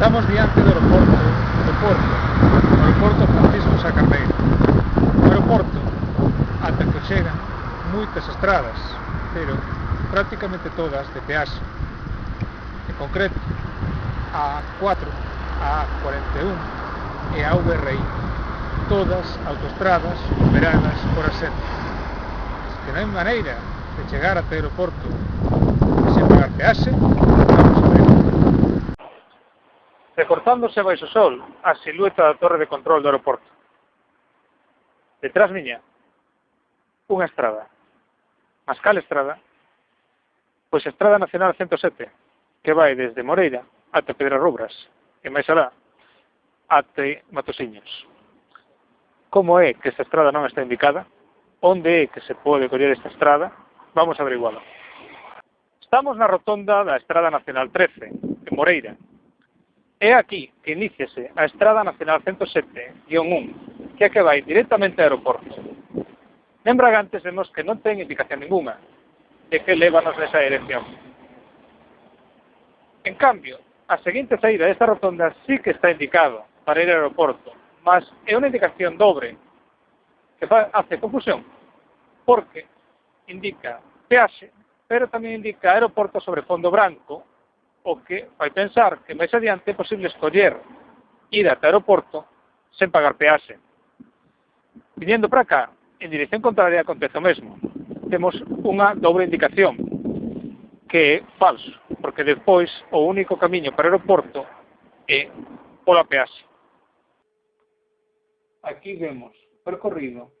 Estamos diante do aeroporto, do porto, o aeroporto Francisco Sacarneiro. O aeroporto, ata que chegan moitas estradas, pero prácticamente todas de peaxe. En concreto, a 4, a 41 e a VRI, todas autostradas operadas por asento. Que non hai maneira de chegar até o aeroporto sen pagar peaxe, recortándose baixo sol a silueta da torre de control do aeroporto. Detrás miña, unha estrada. Mas cal estrada? Pois a Estrada Nacional 107, que vai desde Moreira ata Pedra Rubras, e máis alá, ate Matosiños. Como é que esta estrada non está indicada? Onde é que se pode coller esta estrada? Vamos a averigualo. Estamos na rotonda da Estrada Nacional 13, en Moreira, É aquí que iníciase a Estrada Nacional 107-1, que é que vai directamente ao aeroporto. Lembra antes vemos que non ten indicación ninguna de que levanos nesa dirección. En cambio, a seguinte saída desta rotonda sí que está indicado para ir ao aeroporto, mas é unha indicación dobre que hace confusión, porque indica peaxe, pero tamén indica aeroporto sobre fondo branco o que fai pensar que máis adiante é posible escoller ir ata aeroporto sen pagar peaxe. Viniendo para cá, en dirección contraria acontece o mesmo. Temos unha dobre indicación, que é falso, porque despois o único camiño para o aeroporto é pola peaxe. Aquí vemos percorrido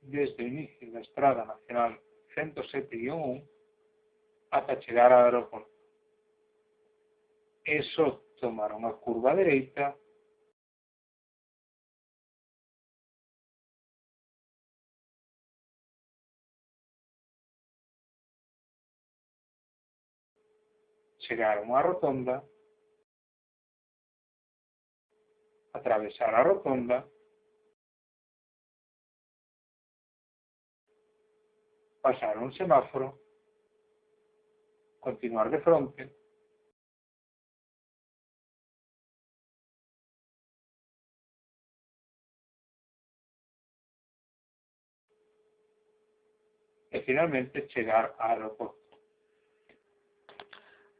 desde o inicio da Estrada Nacional 107-1 ata chegar ao aeroporto. eso tomaron a curva derecha, llegaron a rotonda, atravesar la rotonda, pasar un semáforo, continuar de frente, finalmente chegar a aeroporto.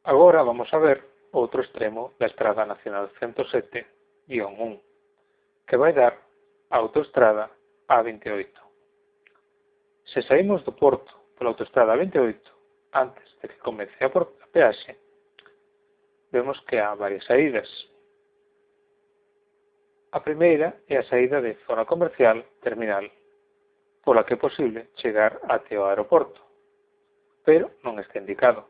Agora vamos a ver outro extremo da Estrada Nacional 107-1, que vai dar a autoestrada A28. Se saímos do porto pola autoestrada A28, antes de que comece a, a peaxe, vemos que há varias saídas. A primeira é a saída de zona comercial terminal pola que é posible chegar até o aeroporto, pero non está indicado.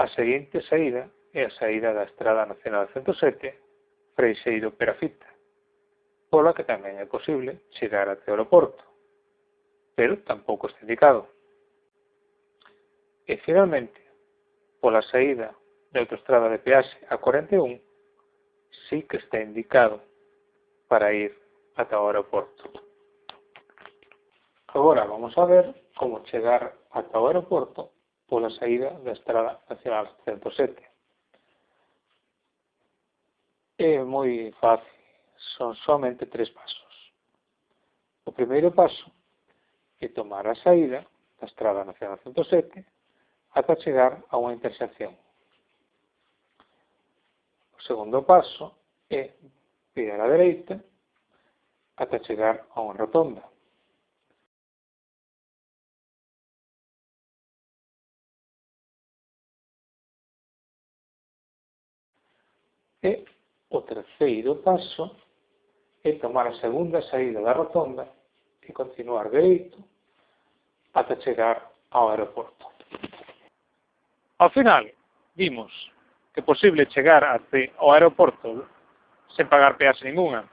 A seguinte saída é a saída da Estrada Nacional 107, Freixeiro Perafita, pola que tamén é posible chegar até o aeroporto, pero tampouco está indicado. E finalmente, pola saída da autostrada de peaxe a 41, sí que está indicado para ir ata o aeroporto. Agora vamos a ver como chegar ata o aeroporto pola saída da Estrada Nacional 107. É moi fácil, son somente tres pasos. O primeiro paso é tomar a saída da Estrada Nacional 107 ata chegar a unha intersección. O segundo paso é virar á dereita ata chegar a unha rotonda. E o terceiro paso é tomar a segunda saída da rotonda e continuar dereito ata chegar ao aeroporto. Ao final, vimos que é posible chegar até ao aeroporto sen pagar peaxe ninguna.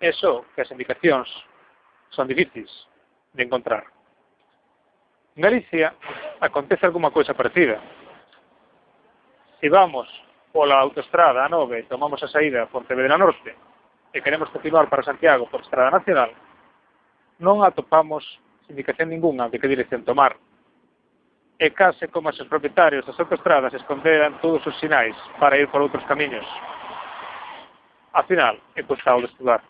Eso que as indicacións son difíciles de encontrar. En Galicia acontece alguma cousa parecida. Se vamos pola autoestrada A9 tomamos a saída a Pontevedra Norte e queremos continuar para Santiago por Estrada Nacional, non atopamos indicación ninguna de que dirección tomar. E case como os propietarios das autoestradas esconderan todos os sinais para ir por outros camiños. A final, é custado de estudar.